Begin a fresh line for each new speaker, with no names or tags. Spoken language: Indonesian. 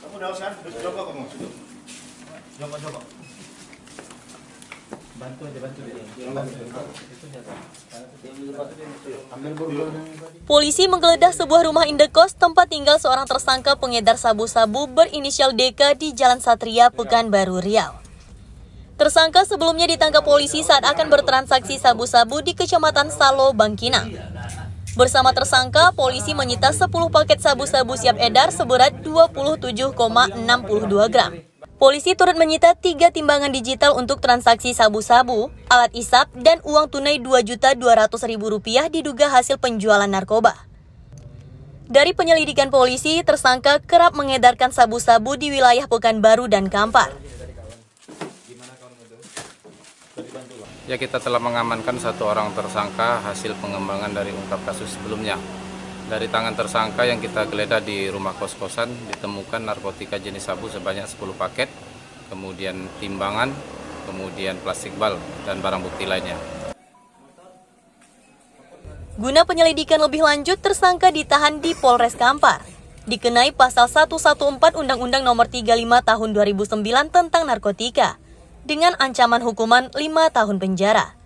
Kamu udah coba. Coba.
Bantu aja bantu.
Polisi menggeledah sebuah rumah indekos tempat tinggal seorang tersangka pengedar sabu-sabu berinisial DK di Jalan Satria, Pekanbaru, Riau. Tersangka sebelumnya ditangkap polisi saat akan bertransaksi sabu-sabu di Kecamatan Salo, Bangkinang. Bersama tersangka, polisi menyita 10 paket sabu-sabu siap edar seberat 27,62 gram. Polisi turut menyita tiga timbangan digital untuk transaksi sabu-sabu, alat isap, dan uang tunai Rp2.200.000 diduga hasil penjualan narkoba. Dari penyelidikan polisi, tersangka kerap mengedarkan sabu-sabu di wilayah Pekanbaru dan Kampar.
Ya kita telah mengamankan satu orang tersangka hasil pengembangan dari ungkap kasus sebelumnya. Dari tangan tersangka yang kita geledah di rumah kos-kosan ditemukan narkotika jenis sabu sebanyak 10 paket, kemudian timbangan, kemudian plastik bal dan barang bukti lainnya.
Guna penyelidikan lebih lanjut, tersangka ditahan di Polres Kampar. Dikenai pasal 114 Undang-Undang Nomor 35 Tahun 2009 tentang narkotika dengan ancaman hukuman 5 tahun penjara.